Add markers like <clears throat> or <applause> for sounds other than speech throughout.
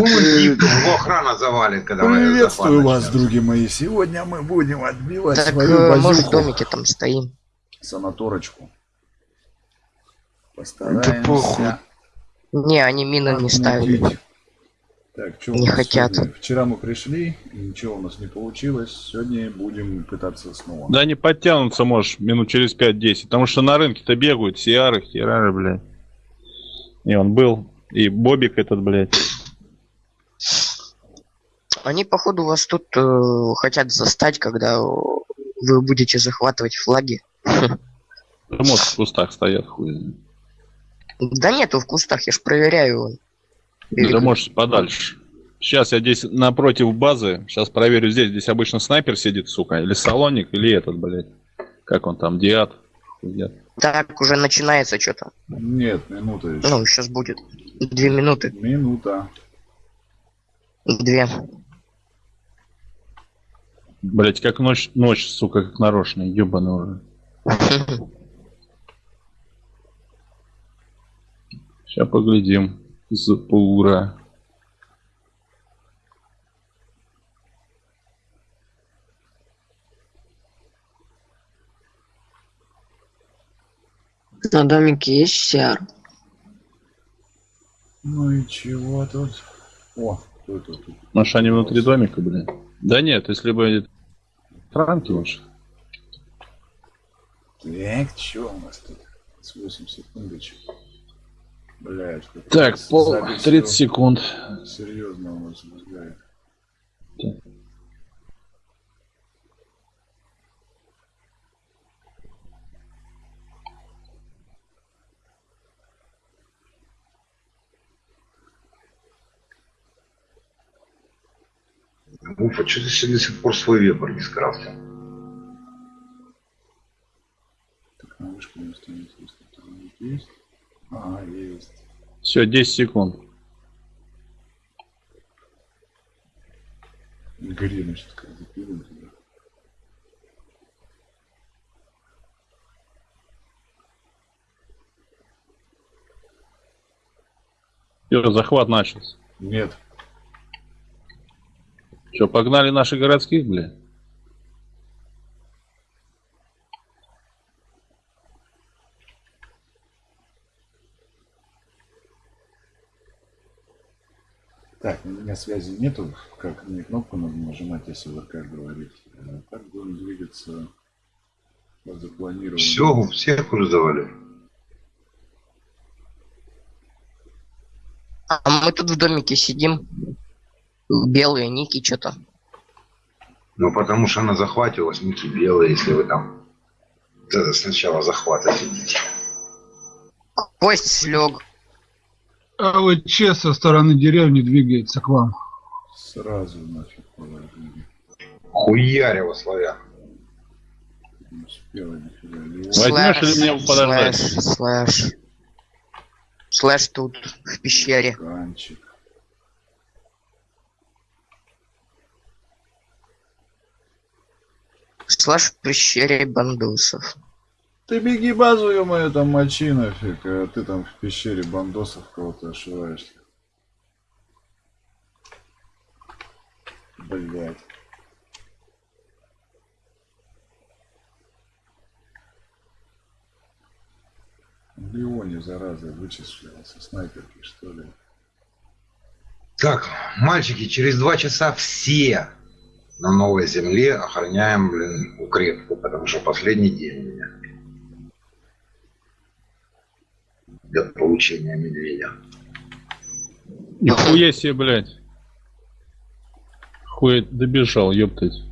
При- его охрана завалит, когда Приветствую вас, други мои. Сегодня мы будем отбивать Так свою э, мы в базюку. домике там стоим. Санаторочку. Да Постараемся похуй. Не, они мины не ставили. отмутить. Так, что Не хотят. Вчера мы пришли, ничего у нас не получилось. Сегодня будем пытаться снова. Да не подтянутся, можешь, минут через 5-10. Потому что на рынке-то бегают сиары, херары, блядь. И он был. И Бобик этот, блядь. Они, походу, вас тут э, хотят застать, когда вы будете захватывать флаги. Да, может, в кустах стоят, хуй. Да нету в кустах, я ж проверяю. Да может подальше. Сейчас я здесь напротив базы. Сейчас проверю здесь. Здесь обычно снайпер сидит, сука. Или салоник, или этот, блядь. Как он там, Диад. Хуя. Так, уже начинается что-то. Нет, минута еще. Ну, сейчас будет. Две минуты. Минута. Две. Блять, как ночь, ночь, сука, как нарочно, ебаный уже. Сейчас поглядим. Запура. На домике есть сиар. Ну и чего тут? О, кто это тут? Может, они внутри домика, блин? Да нет, если бы... Франки лучше. Так, что у нас тут? С 8 секундочек. Блять, Так, пол, 30 секунд. Серьезно у нас возникает. Уфа, что ты себе до сих пор свой вебер не скрафтил? Так, на вышку не останется, если там есть. Ага, есть. Все, 10 секунд. Гори, значит, как запилим туда. Все, захват начался. Нет. Че, погнали наших городских, бля? Так, у меня связи нету, как мне кнопку надо нажимать, если ВРК говорит. А Так будем двигаться по запланированному. Все, всех уже завалили. А мы тут в домике сидим. Белые ники что-то. Ну, потому что на захвате у вас ники белые, если вы там э, сначала захвата сидите. Кость слег. А вот Че со стороны деревни двигается к вам. Сразу нафиг положили. Хуярево, славян. Не успела нифига. Леон. Возьмешь или мне подождать? Слэш, слэш. Слэш тут, в пещере. Канчик. Слэш в пещере бандусов. Ты беги базу, ё-моё, там мочи нафиг, а ты там в пещере бандосов кого-то ошиваешься. Блять. Леоне, зараза, вычислился снайперки, что ли? Так, мальчики, через два часа все на новой земле охраняем, блин, укрепку, потому что последний день у меня. Для получения медведя. Нихуя себе, блядь. Хуй добежал, ёптать.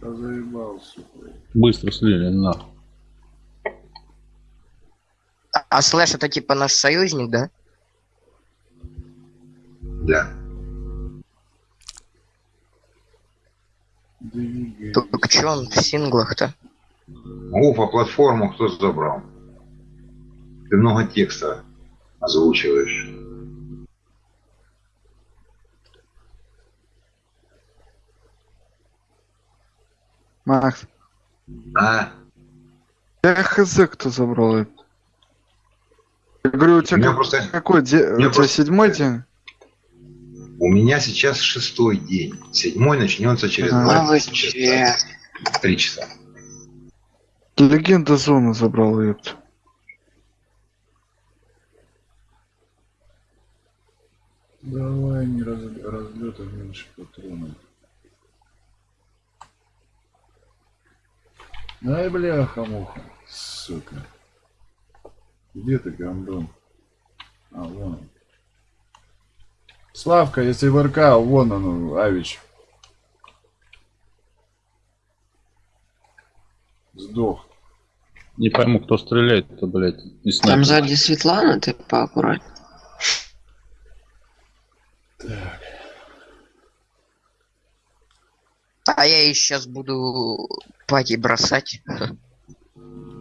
Да заебал, сука. Быстро слили, на. А, а Слэш это типа наш союзник, да? Да. Двигай. Только чё он в синглах-то? Уфа, платформу кто забрал? Ты много текста озвучиваешь. Макс. А? Я хз, кто забрал это. Я говорю, у тебя У меня как- просто- какой день? меня У тебя просто- седьмой день? У меня сейчас шестой день. Седьмой начнется через А вы 20 Три часа. Легенда зоны забрал, ёпт. Давай, не раз, разлета меньше патронов. Ай, бляха-муха, сука. Где ты, гандон? А, вон он. Славка, если в РК, вон он, Авич. Сдох. Не пойму, кто стреляет-то, блядь. Там сзади Светлана, ты поаккуратней. А я и сейчас буду пати бросать.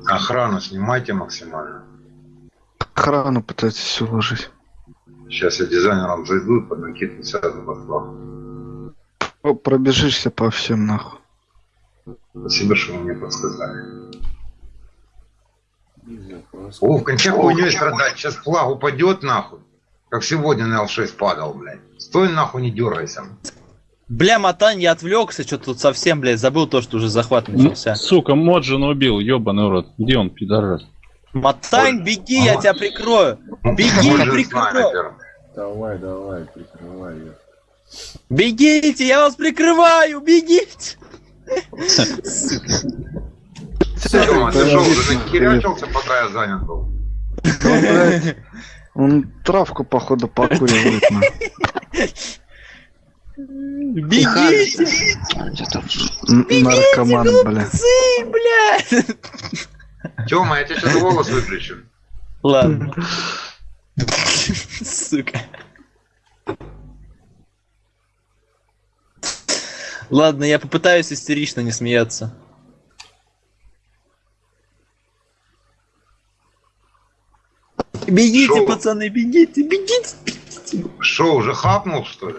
Охрану снимайте максимально. Охрану пытайтесь уложить. Сейчас я дизайнером зайду, под накидку сяду флаг. О, Пробежишься по всем нахуй. Спасибо, что вы мне подсказали. О, в конце хуйней страдать. Сейчас флаг упадет нахуй. Как сегодня на Л6 падал, блядь. Стой нахуй, не дергайся. Бля, Матань, я отвлекся, что тут совсем, блядь, забыл то, что уже захват Ну, начался. Сука, Моджин убил, ебаный рот. Где он, пидорас? Матань, беги, я тебя прикрою. Беги, Может, прикрою. Давай, давай, прикрывай ее. Бегите, я вас прикрываю, бегите. Тёма, ты шо, уже Отлично. нахерячился, пока я занят был? Он, блядь, он травку, походу, покуривает. Бегите, Наркоман, бля. блядь. Тёма, я тебе сейчас голос выключу. Ладно. Сука. Ладно, я попытаюсь истерично не смеяться. Бегите, Шоу. пацаны, бегите, бегите, бегите. Шо, уже хапнул, что ли?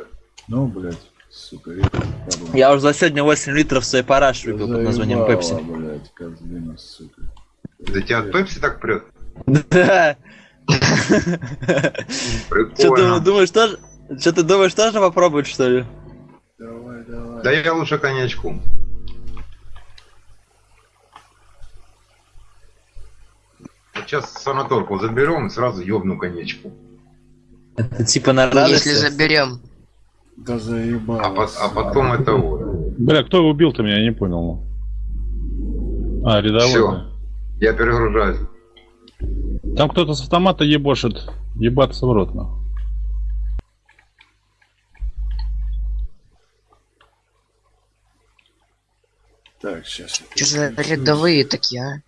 Ну, блядь, сука, падла. Я уже за сегодня 8 литров своей параш выпил под названием Пепси. блядь, козлина, сука. Да тебя от Пепси так прет? Да. Что ты Прикольно. думаешь тоже? Что ты думаешь тоже попробовать что ли? Давай, давай. Да я лучше коньячку. Вот сейчас санаторку заберем и сразу ёбну коньячку. Это типа на радость. Если заберем. Да заебало. А, по- а потом это вот. Бля, кто убил-то меня, я не понял. А, рядовой. Да. Я перегружаюсь. Там кто-то с автомата ебошит. Ебаться в рот, нахуй. Так, сейчас. Что за рядовые такие, а?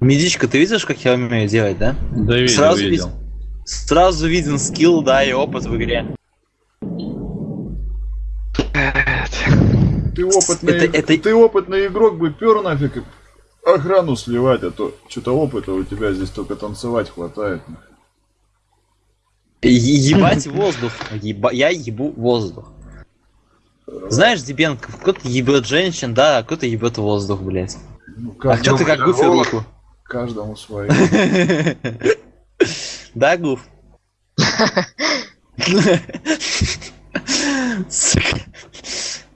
Медичка, ты видишь, как я умею делать, да? Да видел, Сразу видел. видел. Сразу виден скилл, да, и опыт в игре. Ты опытный, Это- это- ты опытный игрок бы пер нафиг и охрану сливать, а то что-то опыта у тебя здесь только танцевать хватает. Е- Ебать воздух. Еба- Я ебу воздух. Знаешь, Дебенко, кто-то ебет женщин, да, а кто-то ебет воздух, блядь. Ну, А кто ты как гуфер голос. руку? каждому свое. <laughs> Да, гуф? <laughs> <laughs> Сука.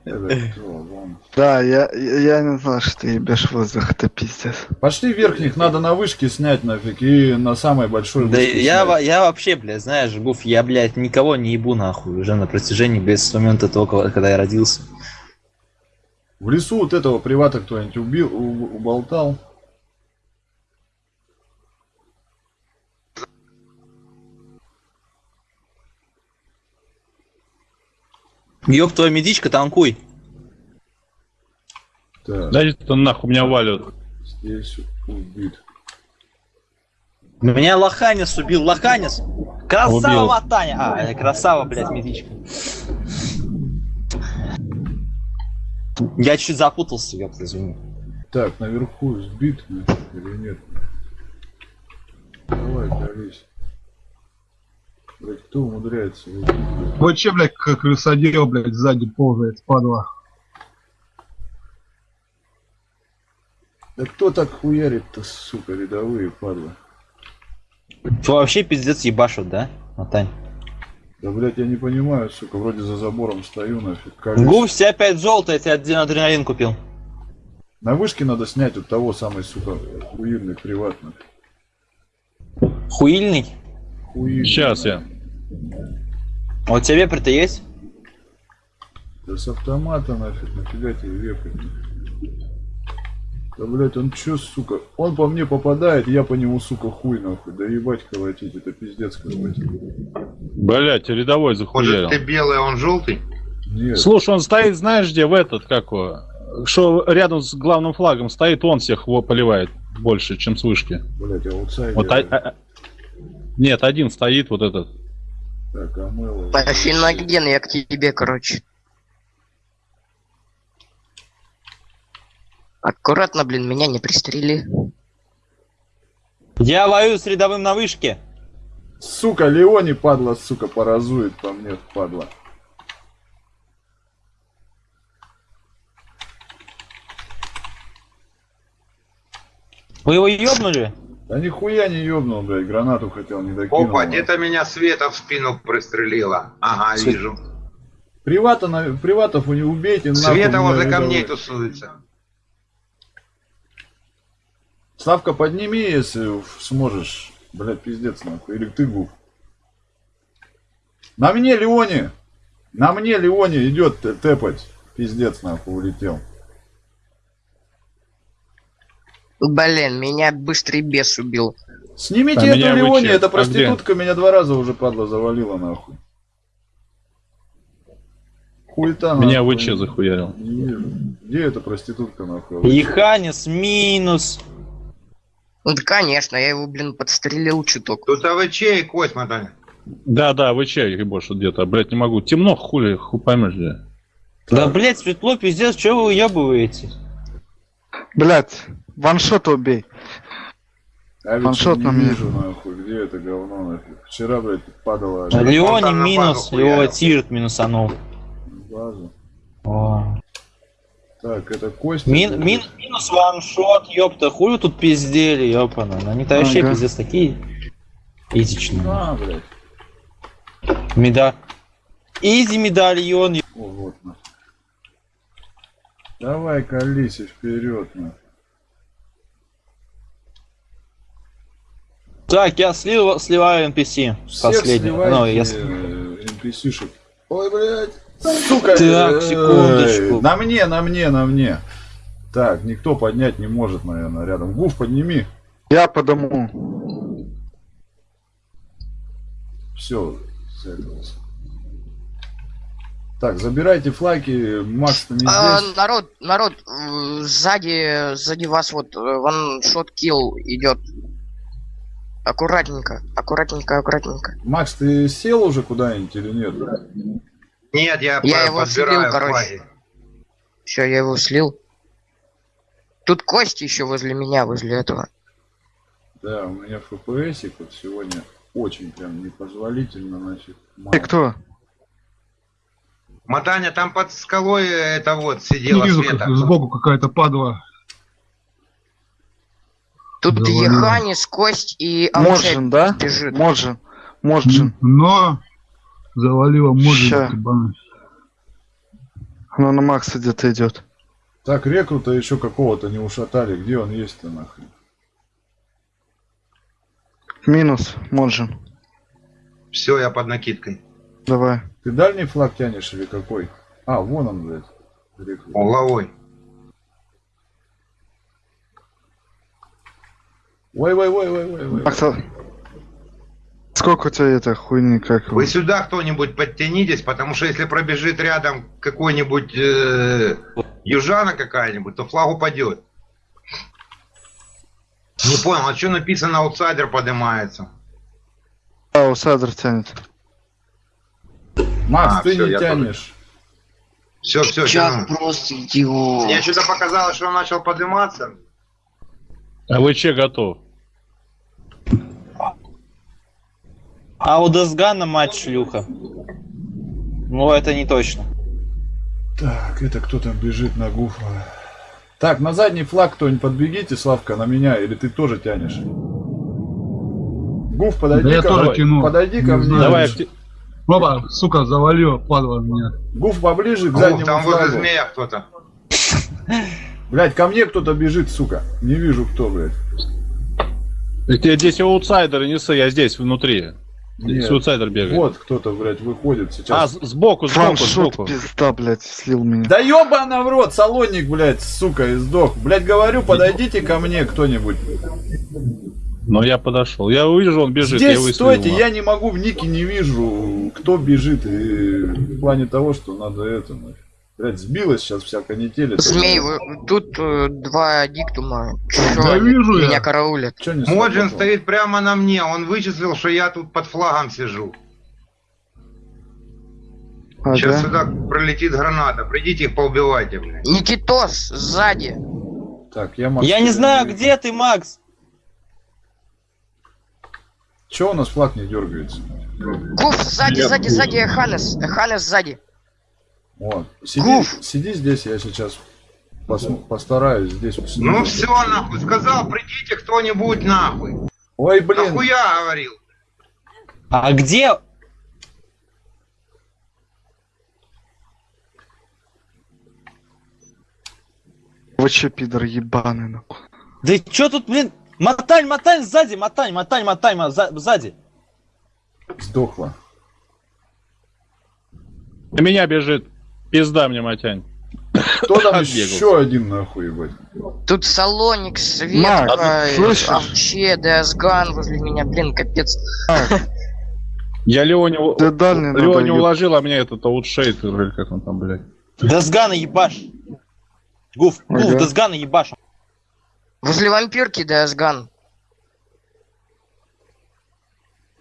Это кто, вон. Да, я, я не знал, что ты ебешь воздух, это пиздец. Пошли верхних, надо на вышке снять нафиг и на самой большой Да я, снять. я вообще, блядь, знаешь, Гуф, я, блядь, никого не ебу нахуй уже на протяжении без с момента того, когда я родился. В лесу вот этого привата кто-нибудь убил, уболтал. Ёб твою медичка, танкуй. Так, Да это нахуй меня валят. здесь убит. Меня Лоханец убил, Лоханец! Красава, Убил. Матаня! А, это красава, блядь, медичка. Я чуть запутался, ёпта, извини. Так, наверху сбит или нет? Давай, колись. Блять, кто умудряется? Вот че, блядь, как крысодел, блядь, сзади ползает, падла. Да кто так хуярит-то, сука, рядовые падла? Что вообще пиздец ебашут, да, Матань? Да, блядь, я не понимаю, сука, вроде за забором стою, нафиг. Гуф, все опять желтый, я тебе один адреналин купил. На вышке надо снять вот того самый, сука, хуильный приватный. Хуильный. Хуильный. Сейчас я. А у тебя вепрь-то есть? Да с автомата нафиг, нафига тебе вепрь? Да, блядь, он чё, сука? Он по мне попадает, я по нему, сука, хуй нахуй. Да ебать колотить, это пиздец какой-то. Блять, рядовой захуярил. Может, ты белый, а он желтый? Нет, Слушай, он стоит, знаешь где, в этот, как его, что рядом с главным флагом стоит, он всех его поливает больше, чем с вышки. блядь, аутсайдер. Вот, а- а- Нет, один стоит, вот этот. Так, Амела. Финоген, я к тебе, короче. Аккуратно, блин, меня не пристрели. Я воюю с рядовым на вышке. Сука, Леони, падла, сука, поразует по мне, падла. Вы его ёбнули? Да нихуя не ёбнул, блядь, гранату хотел, не докинул. Опа, где-то меня Света в спину пристрелила. Ага, Свет- вижу. Привата, на... Приватов у него убейте, Света возле камней тусуется. Славка, подними, если сможешь. Блядь, пиздец, нахуй. Или ты гуф. На мне, Леони! На мне, Леони, идет тэпать. Пиздец, нахуй, улетел. Блин, меня быстрый бес убил. Снимите А эту вычет. эта А проститутка меня два раза уже, падла, завалила, нахуй. Хуета, Меня нахуй. ВЧ захуярил. Где эта проститутка, нахуй? Еханис минус. Ну да, конечно, я его, блин, подстрелил чуток. Тут АВЧ и Косьма, Таня. Да, да, ВЧ больше где-то, блять, не могу. Темно, хули, хуй поймешь где. Да, блять, светло, пиздец, что вы уебываете? Блять, ваншот убей. А ведь Ваншот не на вижу, нахуй, где это говно, нахуй. Вчера, блядь, падала Да. Леони на минус, его тирт минусанул. базу. О. Так, это Костя. Мин, мин, минус ваншот, ёпта, вы тут пиздели, ёпана. Ну, Они-то вообще Ага. пиздец такие изичные. А, блядь. Меда. Изи медальон. О, вот, нахуй. Давай, колись вперед, нахуй. Так, я слил, сливаю NPC. Всех Последний. Ну, я... э, NPC-шек. Ой, блядь. Сука. Так, э, секундочку. На мне, на мне, на мне. Так, никто поднять не может, наверное, рядом. Гуф, подними. Я подыму. Все, Так, забирайте флаги, Макс-то не А, здесь. народ, народ, э, сзади, сзади вас вот ваншот килл идет. Аккуратненько, аккуратненько, аккуратненько. Макс, ты сел уже куда-нибудь или нет? Нет, я, Я по- его подбираю слил, короче. Все, я его слил. Тут Кости еще возле меня, возле этого. Да, у меня ФПСик вот сегодня очень прям непозволительно, значит. Ты мало. кто? Матаня, там под скалой это вот сидела Не вижу, Света. как сбоку какая-то падла. Тут Завалил. Еханис, Кость и Можен, да? бежит. Можен. Можен. Но может ебаный. Она на Макса где-то идет. Так, рекрута еще какого-то не ушатали. Где он есть-то нахрен? Минус. Можен. Все, я под накидкой. Давай. Ты дальний флаг тянешь или какой? А, вон он, блядь. Рекрут. Угловой. Ой, ой, ой, ой, ой, ой. Макса. Сколько у тебя это хуйни как? Вы сюда кто-нибудь подтянитесь, потому что если пробежит рядом какой-нибудь э, южана какая-нибудь, то флаг упадет. Не понял, а что написано аутсайдер поднимается? А, усадр тянет. Макс, А, ты всё, не тянешь. Все, все, Чак просто идиот. Мне что-то показалось, что он начал подниматься. А ВЧ готов. А у Десгана мать шлюха. Ну, это не точно. Так, это кто там бежит на гуфа? Так, на задний флаг кто-нибудь подбегите, Славка, на меня, или ты тоже тянешь? Гуф, подойди Да я ко тоже мне. тяну. Подойди ко Не мне. Давай, Опа, сука, завалил, падла меня. Гуф поближе к О, заднему там возле флагу. змея кто-то. Блять, ко мне кто-то бежит, сука. Не вижу кто, блядь. Ты здесь аутсайдеры несы, я здесь внутри. Нет. аутсайдер бегает. Вот кто-то, блядь, выходит А, сейчас. с- сбоку, сбоку, Фаншот, сбоку. пизда, блядь, слил меня. Да ёбана в рот, салонник, блядь, сука, и сдох. Блядь, говорю, подойдите ко мне кто-нибудь. Но я подошел. Я увижу, он бежит. Здесь я стойте, я не могу в нике не вижу, кто бежит. И в плане того, что надо это, нахуй. Блядь, сбилась сейчас вся канитель. Змей, вы- тут э, два диктума. Чё Да они вижу я. меня караулят? Че не Моджин стоит прямо на мне, он вычислил, что я тут под флагом сижу. А, Сейчас да? сюда пролетит граната, придите их поубивайте, блядь. Никитос, сзади. Так, я Макс. Я не знаю, где ты, Макс. Че у нас флаг не дергается? Гуф, сзади, Я сзади, гуф. сзади, Эханес. Эханес сзади. Вот. Сиди, Гуф. сиди здесь, я сейчас пос- постараюсь здесь. Ну все, нахуй, сказал, придите кто-нибудь нахуй. Ой, блин. Нахуя говорил? А где? Вы че, пидор ебаный, нахуй. Да чё тут, блин? Мотань, мотань сзади, мотань, мотань, мотань, мо- за- сзади. Сдохла. На меня бежит. Пизда мне, Матянь. Кто там Отбегался. еще один нахуй, ебать? Тут Салоник, Светка, вообще, Десган возле меня, блин, капец. Я Леоне, дальний надо, Леоне уложил, а мне этот аутшейд, или как он там, блядь. Десгана ебаш. Гуф, гуф, Ага. Десгана ебаш. Возле вампирки Десган.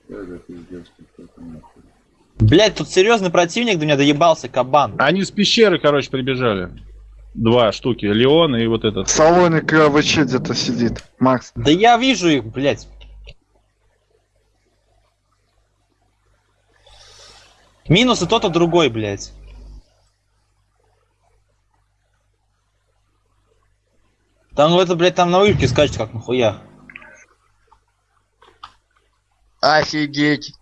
Это пиздец. Блять, тут серьезный противник до меня доебался, кабан. Они с пещеры, короче, прибежали. Два штуки. Леон и вот этот. Салоник АВЧ где-то сидит. Макс. Да я вижу их, блять. Минус и тот, и другой, блять. Там ну это, блядь, там на вышке скачет как нахуя. Офигеть.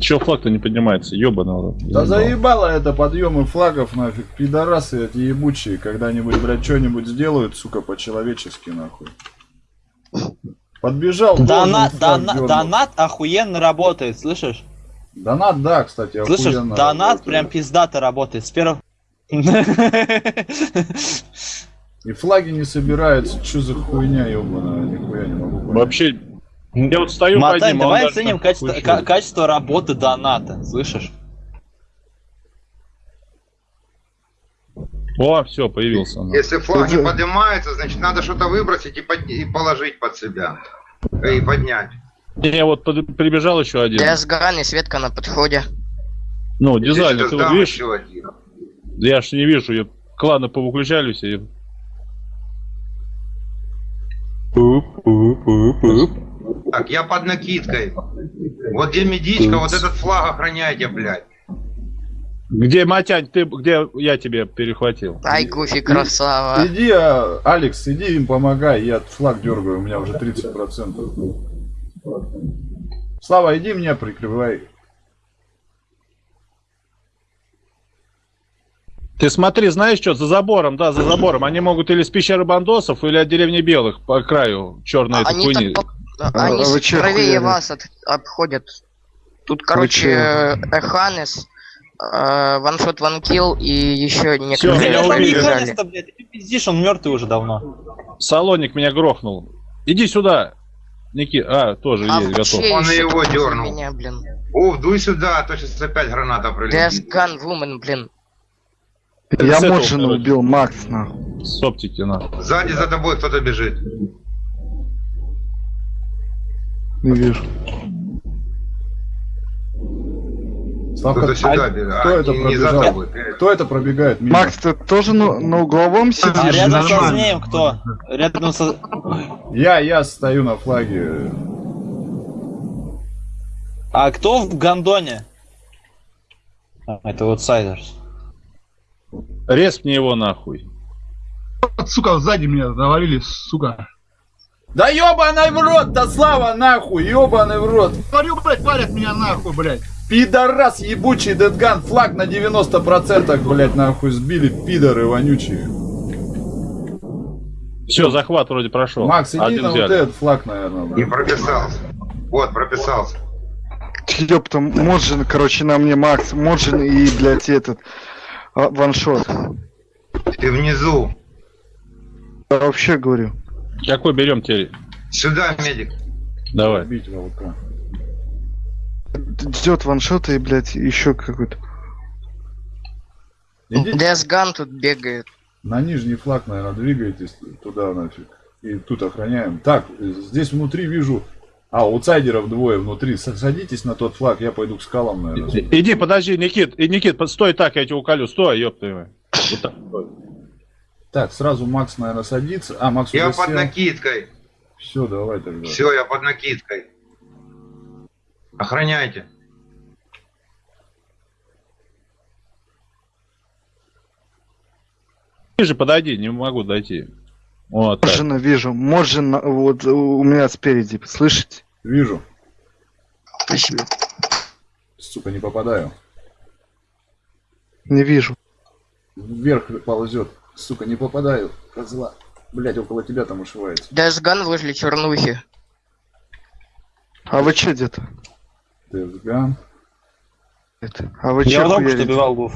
Чё флаг-то не поднимается? Рот. Да заебало это подъемы флагов нафиг. Пидорасы эти ебучие. Когда-нибудь, блядь, что-нибудь сделают, сука, по-человечески нахуй. Подбежал. Донат, должен флаг дона- дёрнул. донат охуенно работает, слышишь? Донат, да, кстати, Слышишь, охуенно донат работает. прям пиздато работает. С первого... И флаги не собираются. Что за хуйня ебаная? Нихуя не могу понять. Вообще, я вот стою под Мотань, ним, а он давай оценим качество, шел. качество работы доната, слышишь? О, все, появился. он. Если флаг не поднимается, значит надо что-то выбросить и, под- и положить под себя. И поднять. Не, вот под- прибежал еще один. Десган и Светка на подходе. Ну, дизайнер, ты вот видишь? еще один. Да Я ж не вижу, я- кланы повыключали все. и- Так, я под накидкой. Вот где медичка, вот этот флаг охраняйте, блядь. Где, Матянь, ты, где я тебе перехватил? Ай, Гуфи, красава. Иди, а, Алекс, иди им помогай, я флаг дергаю, у меня уже 30%. Слава, иди меня прикрывай. Ты смотри, знаешь что, за забором, да, за забором. Они могут или с пещеры бандосов, или от деревни белых по краю черной этой Они хуйни. так по- А- Они а вы чё правее охуели? вас от- обходят. Тут, короче? Эханес, э, ваншот ванкил и еще Всё, некоторые меня Блядь, убили. блядь, ты пиздишь, он мертвый уже давно. Салоник меня грохнул. Иди сюда. Ники, а, тоже А есть, готов. вообще Он его дёрнул. Меня, блин. Уф, дуй сюда, а то сейчас опять граната прилетит. Дескан Вумен, блин. Я Моджина убил, Макс, нахуй. С оптики, на. Сзади за тобой кто-то бежит. Не вижу. Сюда а бежит. кто А, это не, пробежал? Кто это пробегает мимо? Макс, ты тоже на, на угловом А сидишь? рядом со змеем кто? Рядом со... Я, я стою на флаге. А кто в гондоне? А, это аутсайдерс. Резь мне его нахуй. Вот, сука, сзади меня завалили, сука. Да ебаный в рот, да слава нахуй, ебаный в рот. Говорю, блядь, парят меня нахуй, блядь. Пидорас ебучий Дедган, флаг на 90%, блядь, нахуй сбили, пидоры вонючие. Все, захват вроде прошел. Макс, иди Один на вот взяли. этот флаг, наверное. Не прописался. Вот, прописался. Ёпта, Моджин, короче, на мне Макс, Моджин и, блядь, этот а, ваншот. Ты внизу. Я вообще говорю. Какой берем теперь? Сюда, медик. Давай. Бить волка. Идет ваншот и, блядь, еще какой-то. Десган тут бегает. на нижний флаг, наверное, двигайтесь туда нафиг. И тут охраняем. Так, здесь внутри вижу... А, аутсайдеров двое внутри. Садитесь на тот флаг, я пойду к скалам, наверное. Иди, подожди, Никит, и Никит, стой так, я тебя уколю, стой, ёб твою. Вот так, стой. Так, сразу Макс, наверное, садится. А, Макс Я под сел. накидкой. Все, давай тогда. Все, я под накидкой. Охраняйте. Ближе подойди, не могу дойти. Вот так. Моджина вижу. Моджин на- вот у меня спереди, слышите? Вижу. Спасибо. Сука, не попадаю. Не вижу. Вверх ползет. Сука, не попадаю. Козла. Блять, около тебя там ушивается. Десган возле чернухи. А вы че где-то? Это? А вы Я че только что хуярите? убивал гуф.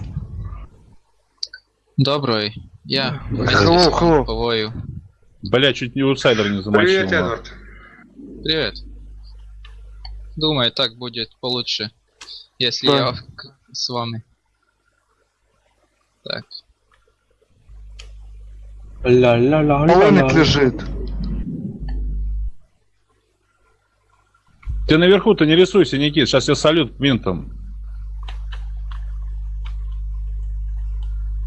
Добрый. Я. Hello. Повою. Бля, чуть не аутсайдер не замочил. Привет. Эдвард. Привет. Думаю, так будет получше, если Да. я с вами. Так. Полоник лежит. Ты наверху-то не рисуйся, Никит, сейчас я салют винтом.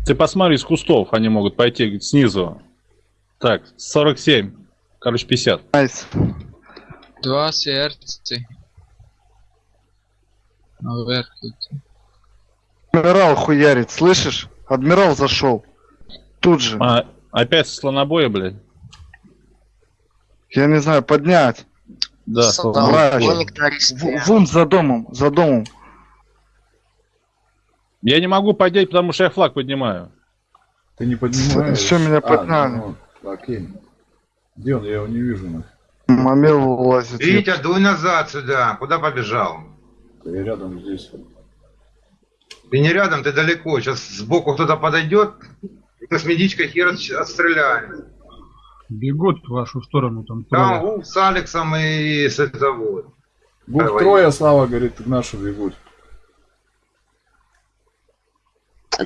Ты посмотри с кустов, они могут пойти снизу. Так, 47. Короче, 50. Nice. Два сердца. Наверх идти. Адмирал хуярит, слышишь? Адмирал зашел. Тут же. А, опять слонобоя, блядь? Я не знаю, поднять. Да, Солдат, В-. Вон за домом, за домом. Я не могу поднять, потому что я флаг поднимаю. Ты не поднимаешь. Всё, меня А, подняли. ну, окей. Где он? Я его не вижу. нахуй. Мамел лазит. Витя, дуй назад сюда. Куда побежал? Я рядом здесь. Ты не рядом, ты далеко. Сейчас сбоку кто-то подойдет. Медичкой хер отс- отстреляем. Бегут в вашу сторону там. Там трое. Вулф с Алексом и с этого. Давай. трое, Слава говорит, в нашу бегут.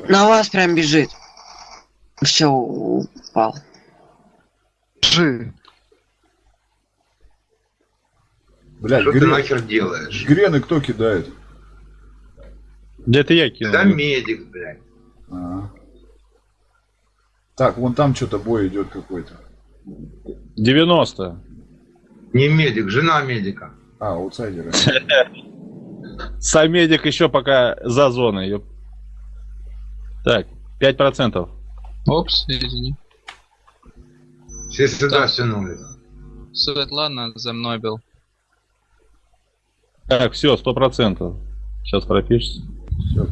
На вас прям бежит. Все, упал. Жи. Блядь, Что ты грен... нахер делаешь? грены кто кидает? Да это я кинул. Да медик, блядь. А. Так, вон там что-то бой идет какой-то. 90. Не медик, жена медика. А, аутсайдеры. <laughs> Самедик еще пока за зоной. Так, 5%. Опс, извини. Все сюда Так. стянулись. Светлана за мной был. Так, все, 100%. Сейчас пропишется.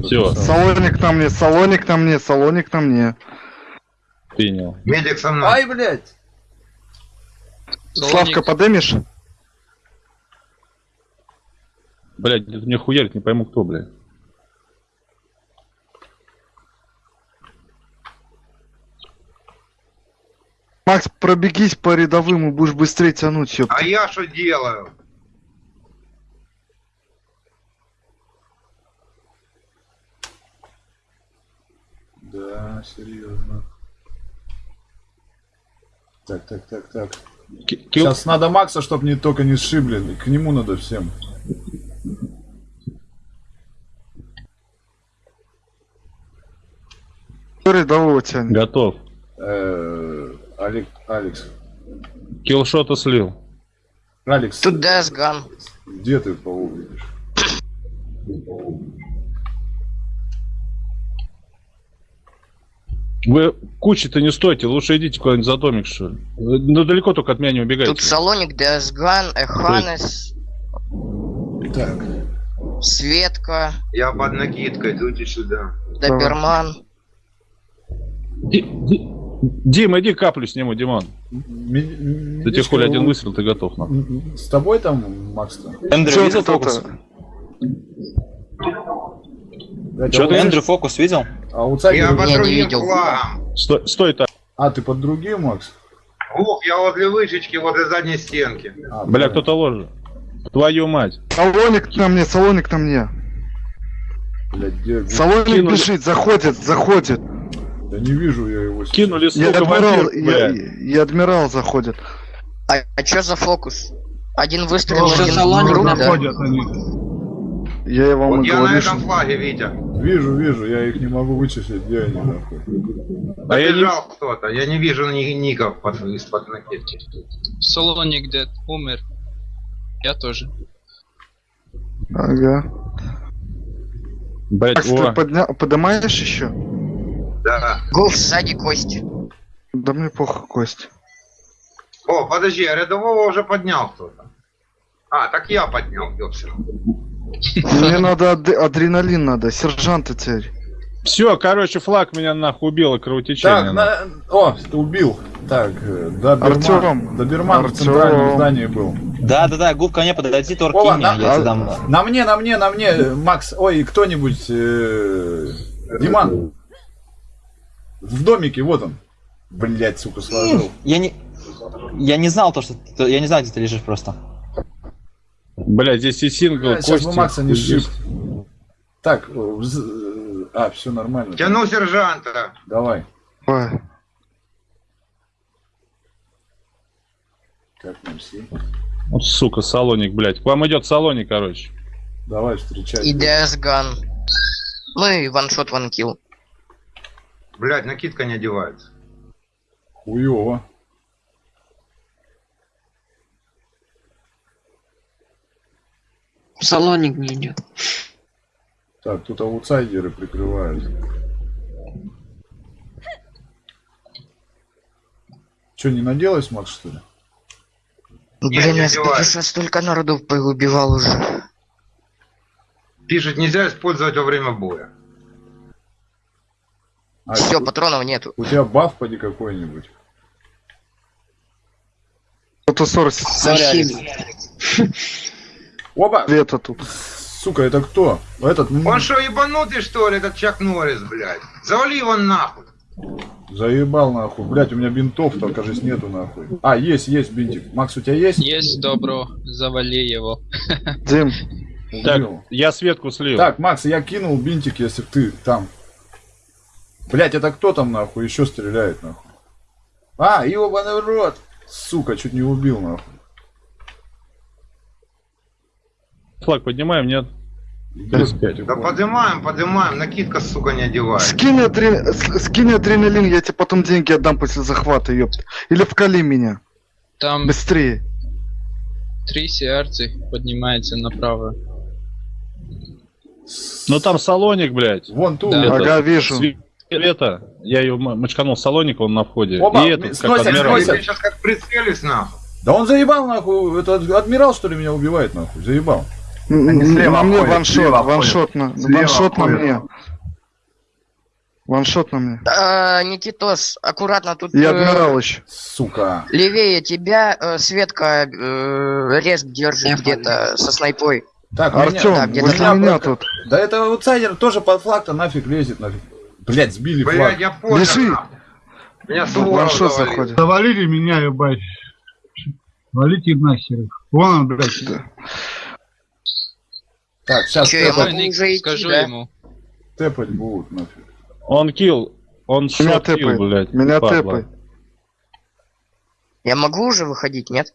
Всё. Салоник на мне, салоник на мне, салоник на мне. Принял. Медик со мной. блядь! Славка, подымешь? Блять, где-то мне хуярит, не пойму кто, блядь. Макс, пробегись по рядовым и будешь быстрее тянуть, ёпта. А я что делаю? Да, серьезно. Так, так, так, так. Ки- кил- Сейчас надо Макса, чтобы не только не сшибли. К нему надо всем. Кто рядового тянет? Готов. Э, Алек- Алекс. Киллшота слил. Алекс, Тут Десган. где ты кого видишь? Вы кучи-то не стойте, лучше идите куда-нибудь за домик, что ли. Вы, Ну, далеко только от меня не убегайте. Тут Салоник, Десган, Эханес, Так. Светка, Я под накидкой, идите сюда. Доберман. Ди- Ди- Дим, иди каплю сниму, Димон. Ми- Ты тебе хули один выстрел, ты готов, м, С тобой там, Макс-то? Эндрю Чё видел кто-то? Тебя ты- Эндрю фокус видел? А аутсайдер... Я под не другим видел. флагом. Стой, стой так. А, ты под другим, Макс? Ух, я возле вышечки, возле задней стенки. А, Бля, кто-то ложит. Твою мать. Салоник на мне, салоник на мне. Где- Салоник Кинули. бежит, заходит, заходит. Да не вижу я его. сейчас. Кинули, Я сука, адмирал, вампир, я, бля. я адмирал заходит. А, а чё за фокус? Один выстрел, один Салоник? Находят они. Я вам Вот я на этом флаге, Витя. Вижу, вижу, я их не могу вычислить, где они нахуй. А я не... Кто-то. Я не вижу ни ников под, из-под накидки. Салоник дед умер. Я тоже. Ага. Блять, Макс, ты о. подня... поднимаешь еще? Да. Гуф, сзади кость. Да мне похуй, Кость. О, подожди, а рядового уже поднял кто-то. А, так я поднял, ёпсель. Мне надо ад- адреналин надо, сержанта теперь. Все, короче, флаг меня нахуй убило кровотечение. Так, на... О, ты убил. Так, э, Доберман. Артём. Доберман в Артём. центральном здании был. Да-да-да, губ ко мне подойди, Тор Опа, кинь меня, на- я а- дам. На мне, на мне, на мне, э, Макс, ой, кто-нибудь, э, Диман. В домике, вот он. Блять, сука, сложил. Я не... Я не знал то, что... Я не знал, где ты лежишь просто. Бля, здесь и сингл, Э, Сейчас бы Макса не сшиб. Так, э, вз- э, а, все нормально. Тяну сержанта. Давай. Ой. Как нам все? Вот, сука, салоник, блядь. К вам идет салоник, короче. Давай встречай. И Десган. Ну и ваншот, ванкил. Блять, накидка не одевается. Хуёво. Салоник не идет. Так, тут аутсайдеры прикрывают. Че, не наделась, Макс, что ли? Не, Блин, я спеша столько народу поубивал уже. Пишет, нельзя использовать во время боя. А, Все, у- патронов нету. У тебя баф поди какой-нибудь. Кто-то сорс Алхимик. Опа! света тут. Сука, это кто? Этот Он что, ебанутый, что ли, этот Чак Норрис, блядь? Завали его нахуй. заебал нахуй. Блять, у меня бинтов только кажется нету нахуй. А, есть, есть бинтик. Макс, у тебя есть? Есть добро, завали его. Дим, Так, я Светку слил. Так, Макс, я кинул бинтик, если ты там. Блять, это кто там нахуй еще стреляет нахуй? А, ебаный в рот! Сука, чуть не убил нахуй. Флаг поднимаем, нет? Плюс пять. Да поднимаем, поднимаем, накидка, сука, не одевается. скинь, адре- скинь адреналин, я тебе потом деньги отдам после захвата, ёпта. Или вкали меня. Там Быстрее. три сердца поднимается направо. Ну там салоник, блядь. Вон ту. Да. Это- Ага, вижу. Это, я ее мочканул салоника, он на входе. Опа, и этот, как сносят, адмирал. сносят. Я сейчас как прицелюсь, нахуй. Да он заебал нахуй. Это адмирал что ли меня убивает нахуй? Заебал. Они слева на мне ходят, ваншот, слева ваншот на, Слева ваншот на мне. Ваншот на мне. А, Никитос, аккуратно тут И э, адмирал еще. Сука. левее тебя э, Светка э, респ держит Я где-то со снайпой. Так, Артем, да, где-то возле меня меня просто- тут. Да это аутсайдер тоже под флаг-то нафиг лезет нафиг. Блять, сбили Блядь, флаг. я понял, нахуй. Меня Ваншот завалил. заходит. Завалили меня, ебать. Валите нахер их. Вон он, блядь. Так, сейчас я могу идти, скажу да? ему. тэпать будут нафиг. Он килл. Он Меня тэпай. блядь. Меня тэпай. Я могу уже выходить, нет?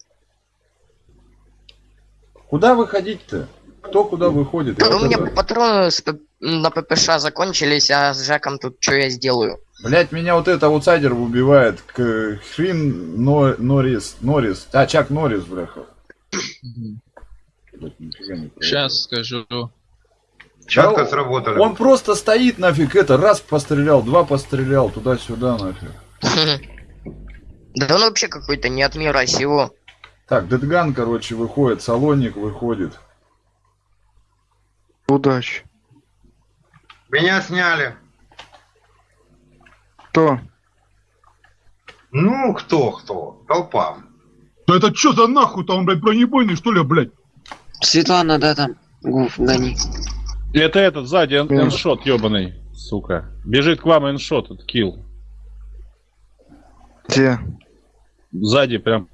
Куда выходить-то? Кто куда выходит? Да у меня это- патроны на ППШ закончились, а с Жаком тут что я сделаю? Блять, меня вот это аутсайдер убивает. К... Хрин Но... Норрис. Норрис. А, Чак Норрис, бляха. <clears throat> Блядь, нифига не понял. Сейчас скажу. Четко Да, сработали. Он просто стоит нафиг, это раз пострелял, два пострелял, туда-сюда нафиг. <laughs> Да он вообще какой-то не от мира сего. Так, Дедган, короче, выходит, Салоник выходит. Удачи. Меня сняли. Кто? Ну, кто, кто? Толпа. Да это что за нахуй там, блядь, бронебойный, что ли, блядь? Светлана, да, там. Гуф, гони. Это этот сзади эн- эншот ебаный, сука. Бежит к вам эншот, этот килл. Где? Сзади прям.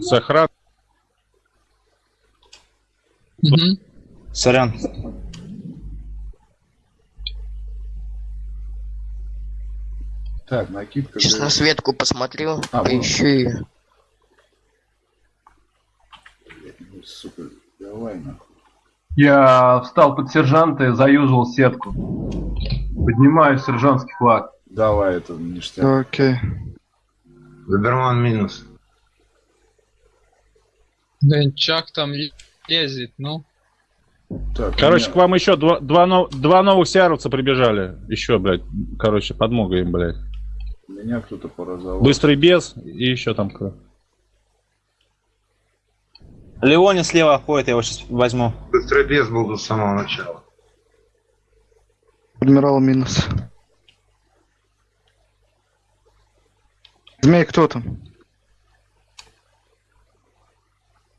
Сохран. Мгм. Сорян. Так, накидка. Сейчас на. Светку посмотрю, А, поищу ее. Ну, Сука, давай нахуй. Я встал под сержанта и заюзал сетку. Поднимаю сержантский флаг. Давай, это ништяк. Окей. Доберман минус. Да Чак там лезет, ну. Так, Короче, у к меня- вам еще два, два, нов- два новых сиаровца прибежали. Еще, блядь. Короче, подмога им, блядь. меня кто-то поразовал. Быстрый без и еще там кто. Леони слева ходит, я его сейчас возьму. Быстрый бес был до самого начала. Адмирал минус. Змей, кто там?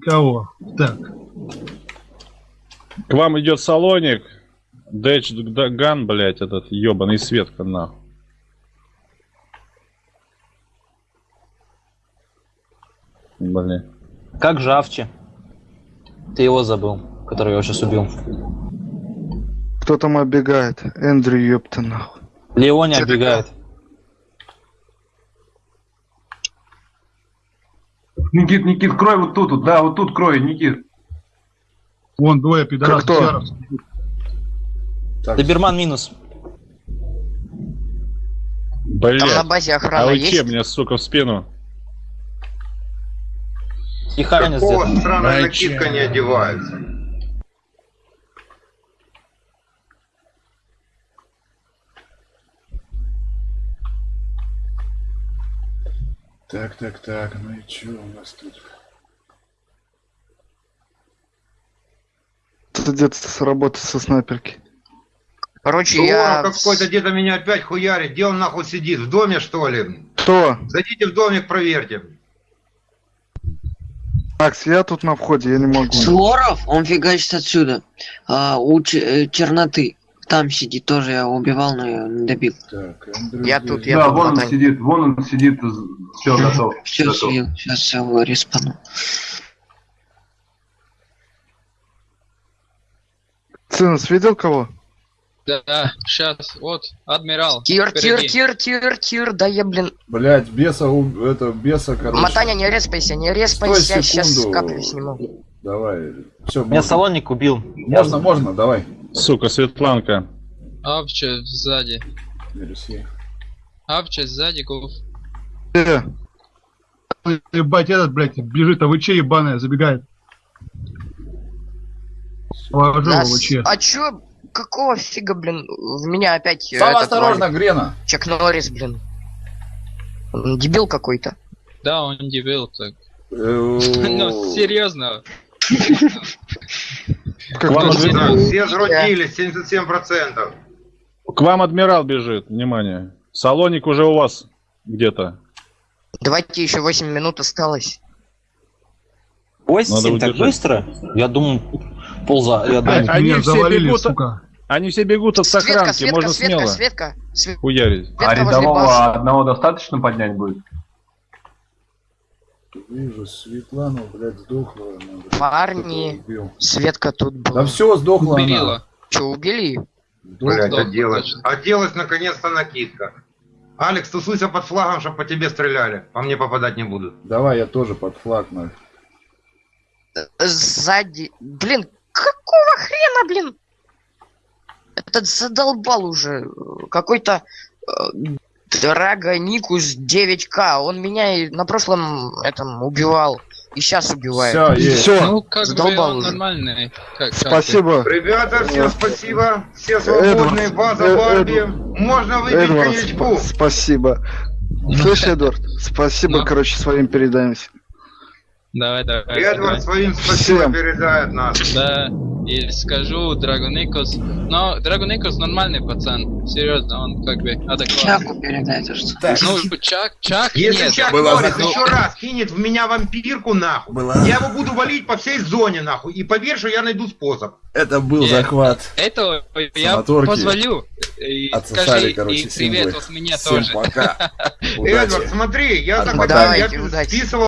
Кого? Так. К вам идет Салоник. Дэч Ган, блядь, этот ебаный Светка, нахуй. Блин. Как же Авчи? Ты его забыл, который я сейчас убил. Кто там оббегает? Эндрю, ёпта нахуй. Леони Чё оббегает. Никит, Никит, крой вот тут, вот, да, вот тут крой, Никит. Вон двое пидорасов. кто? Так, Доберман минус. Там на Блядь. базе А охрана вы есть? че мне, сука, в спину? И Харнис Какого где-то. странная накидка не одевается? так, так, так, ну и что у нас тут? Это где-то сработает со снайперки. Короче, я... какой-то где-то меня опять хуярит. Где он нахуй сидит? В доме что ли? Кто? Зайдите в домик, проверьте. Макс, я тут на входе, я не могу. Суворов, он фигачит отсюда. А, у Ч- э, черноты. Там сидит тоже, я убивал, но я не добил. Так, Эндрю Я тут, я да, тут, вон он Натань. сидит, вон он сидит, все готов. Все, готов. сейчас его респану. Цинус видел кого? Да, сейчас, вот, адмирал. Тир, тир, тир, тир, тир, да я, блин... Блять, беса, у- это, беса, короче. Матаня, не респайся, не респайся, сейчас каплю сниму. Давай, все, Меня можно, Салоник убил. можно, можно, давай. Сука, Светланка. Авча сзади. Авча сзади, гуф. Где? Ебать, этот, блядь, бежит, а вы че ебаная, забегает. Положу Нас- его, че. А чё, какого фига, блин, в меня опять... э, Сам этот осторожно, валит? Грена. Чак Норрис, блин. Он Дебил какой-то. Да, он дебил так. Э, <laughs> Ну, серьезно. Как Вам кто? адмирал. Так, все сродились, 77%. К вам адмирал бежит, внимание. Салоник уже у вас где-то. Давайте еще 8 минут осталось. Надо 8 так удержать. быстро? Я думал, полза. Я А- думал, они все завалили, бегут- сука. Они все бегут от Светка, сохранки, Светка, можно Светка, смело Светка, Светка хуярить. А возле базы. рядового одного достаточно поднять будет? Вижу, Светлану, блядь, сдохла. она, блядь, Парни. Светка тут Да была. все, сдохла она. Убила. Че, убили? Блять, да, оделась. Оделась наконец-то накидка. Алекс, тусуйся под флагом, чтобы по тебе стреляли. По мне попадать не будут. Давай, я тоже под флаг, нафиг. Сзади. Блин, какого хрена, блин? Этот задолбал уже. Какой-то э, Драга Никус 9К. Он меня и на прошлом этом убивал. И сейчас убивает. Все. Все, Ну, как бы Задолбал он уже. нормальный. Как, как спасибо. Ребята, всем спасибо. Все свободные, Эдвард, база э, Барби. Можно выпить Эдвард, коньячку. сп- спасибо. Слышь, Эдвард, спасибо, Ну? короче, своим передаемся. Давай, давай. Эдвард давай. своим спасибо Всем. передает нас. Да, и скажу Драгоникос. Но Драгоникос нормальный пацан. Серьезно, он как бы адекватный. Чаку передай, то что. Так, Ну, Чак, Чак Если нет. Чак Была Норрис за- еще раз кинет в меня вампирку, нахуй, Была- я его буду валить по всей зоне, нахуй. И поверь, что я найду способ. Это был Нет. захват. Это я Санаторки. позволю. И Отсосали, скажи, короче, и привет символы. от меня Всем тоже. пока. <laughs> Эдвард, смотри, я Отмотай. захватил, я списывал